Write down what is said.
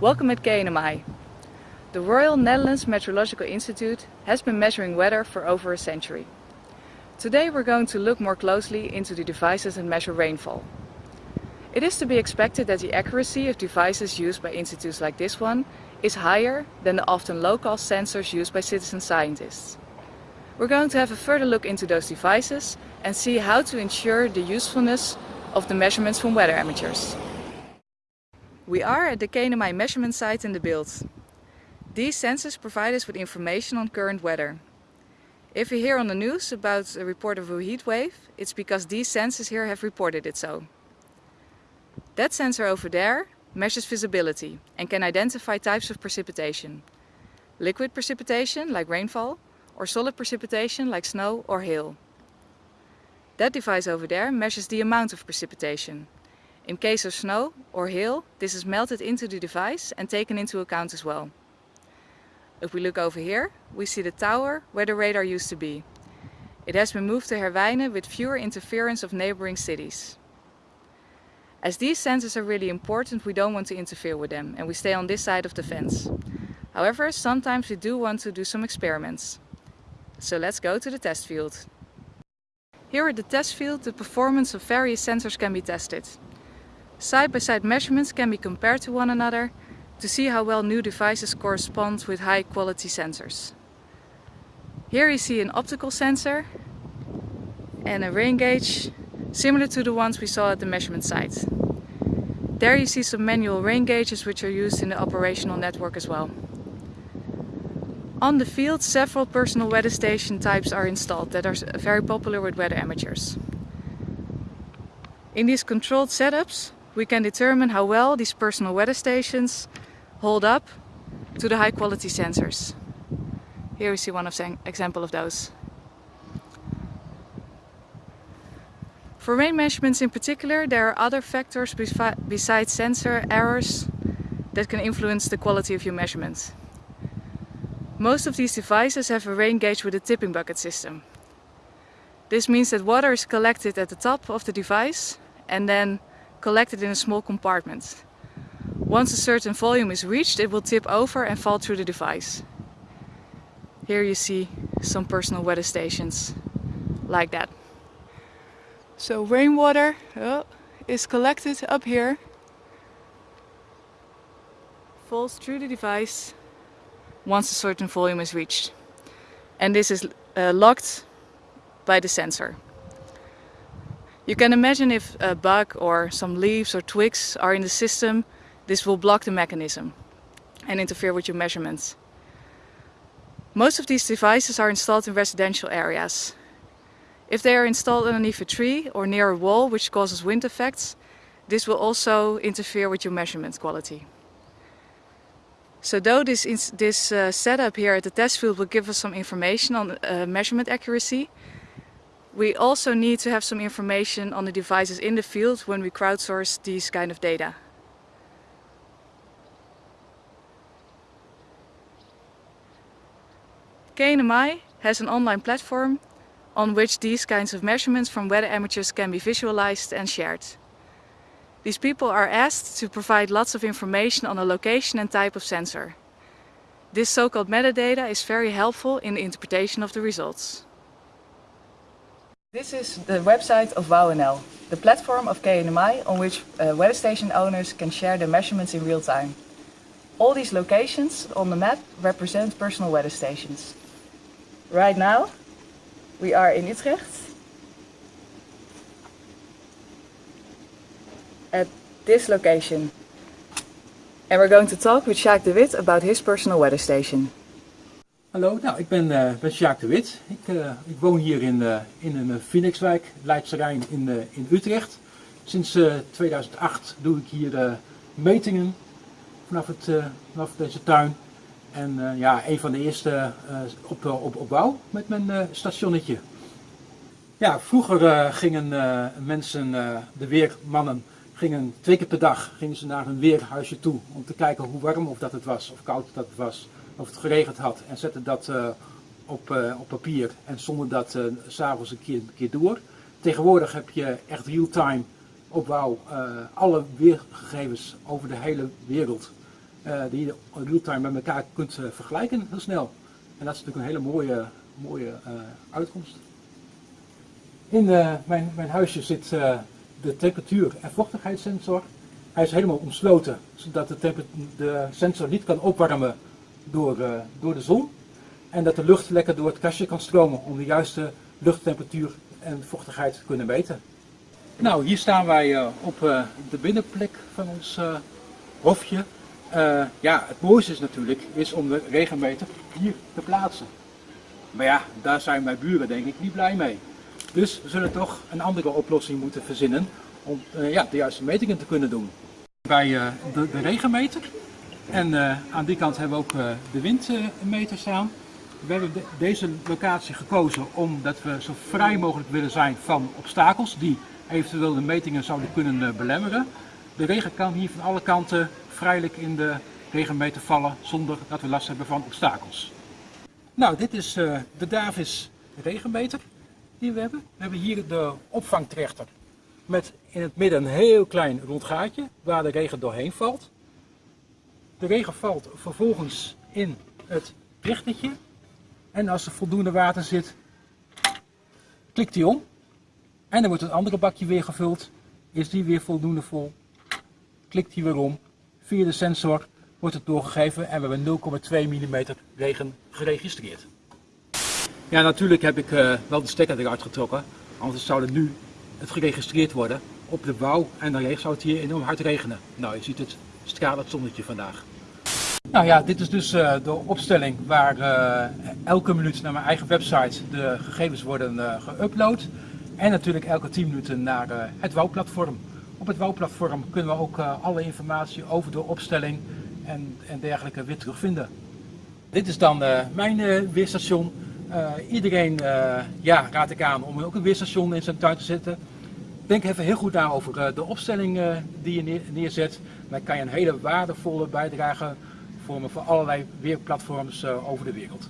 Welcome at KNMI. The Royal Netherlands Meteorological Institute has been measuring weather for over a century. Today we're going to look more closely into the devices that measure rainfall. It is to be expected that the accuracy of devices used by institutes like this one is higher than the often low-cost sensors used by citizen scientists. We're going to have a further look into those devices and see how to ensure the usefulness of the measurements from weather amateurs. We are at the KNMI measurement site in the Bilt. These sensors provide us with information on current weather. If you hear on the news about a report of a heat wave, it's because these sensors here have reported it so. That sensor over there measures visibility and can identify types of precipitation. Liquid precipitation, like rainfall, or solid precipitation, like snow or hail. That device over there measures the amount of precipitation. In case of snow or hail, this is melted into the device and taken into account as well. If we look over here, we see the tower where the radar used to be. It has been moved to Herwijnen with fewer interference of neighboring cities. As these sensors are really important, we don't want to interfere with them and we stay on this side of the fence. However, sometimes we do want to do some experiments. So let's go to the test field. Here at the test field, the performance of various sensors can be tested. Side-by-side -side measurements can be compared to one another to see how well new devices correspond with high quality sensors. Here you see an optical sensor and a rain gauge similar to the ones we saw at the measurement site. There you see some manual rain gauges which are used in the operational network as well. On the field several personal weather station types are installed that are very popular with weather amateurs. In these controlled setups we can determine how well these personal weather stations hold up to the high quality sensors. Here we see one of example of those. For rain measurements in particular, there are other factors besides sensor errors that can influence the quality of your measurements. Most of these devices have a rain gauge with a tipping bucket system. This means that water is collected at the top of the device and then collected in a small compartment. Once a certain volume is reached, it will tip over and fall through the device. Here you see some personal weather stations like that. So rainwater oh, is collected up here, falls through the device once a certain volume is reached. And this is uh, locked by the sensor. You can imagine if a bug or some leaves or twigs are in the system, this will block the mechanism and interfere with your measurements. Most of these devices are installed in residential areas. If they are installed underneath a tree or near a wall which causes wind effects, this will also interfere with your measurement quality. So though this, this uh, setup here at the test field will give us some information on uh, measurement accuracy, we also need to have some information on the devices in the field when we crowdsource these kind of data. KNMI has an online platform on which these kinds of measurements from weather amateurs can be visualized and shared. These people are asked to provide lots of information on the location and type of sensor. This so-called metadata is very helpful in the interpretation of the results. This is the website of WOW-NL, the platform of KNMI on which uh, weather station owners can share their measurements in real time. All these locations on the map represent personal weather stations. Right now we are in Utrecht at this location and we're going to talk with Sjaak de Wit about his personal weather station. Hallo, nou, ik ben, uh, ben Sjaak de Wit. Ik, uh, ik woon hier in, uh, in een Phoenixwijk, Leidse Rijn in, in Utrecht. Sinds 2008 doe ik hier metingen vanaf, het, vanaf deze tuin. En ja, een van de eerste op, op, op bouw met mijn stationnetje. Ja, vroeger gingen mensen, de weermannen, gingen twee keer per dag gingen ze naar hun weerhuisje toe om te kijken hoe warm of dat het was, of koud dat het was of het geregend had en zette dat uh, op, uh, op papier en zonder dat uh, s'avonds een keer, een keer door. Tegenwoordig heb je echt real-time opbouw alle weergegevens over de hele wereld eh, die je real-time met elkaar kunt eh, vergelijken heel snel. En dat is natuurlijk een hele mooie, mooie eh, uitkomst. In eh, mijn, mijn huisje zit eh, de temperatuur- en vochtigheidssensor. Hij is helemaal omsloten, zodat de sensor niet kan opwarmen door, eh, door de zon. En dat de lucht lekker door het kastje kan stromen om de juiste luchttemperatuur en vochtigheid te kunnen meten. Nou, hier staan wij eh, op eh, de binnenplek van ons hofje. Ja, het mooiste is natuurlijk is om de regenmeter hier te plaatsen. Maar ja, daar zijn mijn buren denk ik niet blij mee. Dus we zullen toch een andere oplossing moeten verzinnen om ja, de juiste metingen te kunnen doen. Bij de, de regenmeter en eh, aan die kant hebben we ook eh, de windmeter staan. We hebben de- deze locatie gekozen omdat we zo vrij mogelijk willen zijn van obstakels die eventueel de metingen zouden kunnen eh, belemmeren. De regen kan hier van alle kanten vrijelijk in de regenmeter vallen zonder dat we last hebben van obstakels. Nou, dit is de Davis regenmeter die we hebben. We hebben hier de opvangtrechter met in het midden een heel klein rond gaatje waar de regen doorheen valt. De regen valt vervolgens in het trichtertje en als er voldoende water zit, klikt hij om en dan wordt het andere bakje weer gevuld. Is die weer voldoende vol, klikt hij weer om. Via de sensor wordt het doorgegeven en we hebben 0,2 mm regen geregistreerd. Ja, natuurlijk heb ik eh, wel de stekker eruit getrokken, anders zou het nu het geregistreerd worden op de bouw en dan zou het hier enorm hard regenen. Nou, je ziet het stralend zonnetje vandaag. Nou ja, dit is dus eh, de opstelling waar eh, elke minuut naar mijn eigen website de gegevens worden eh geüpload. En natuurlijk elke 10 minuten naar het WOW-platform. Op het WOW-platform kunnen we ook alle informatie over de opstelling en, en dergelijke weer terugvinden. Dit is dan mijn weerstation. Iedereen ja, raad ik aan om ook een weerstation in zijn tuin te zetten. Denk even heel goed na over de opstelling eh, die je neer- neerzet. Dan kan je een hele waardevolle bijdrage vormen voor allerlei weerplatforms eh, over de wereld.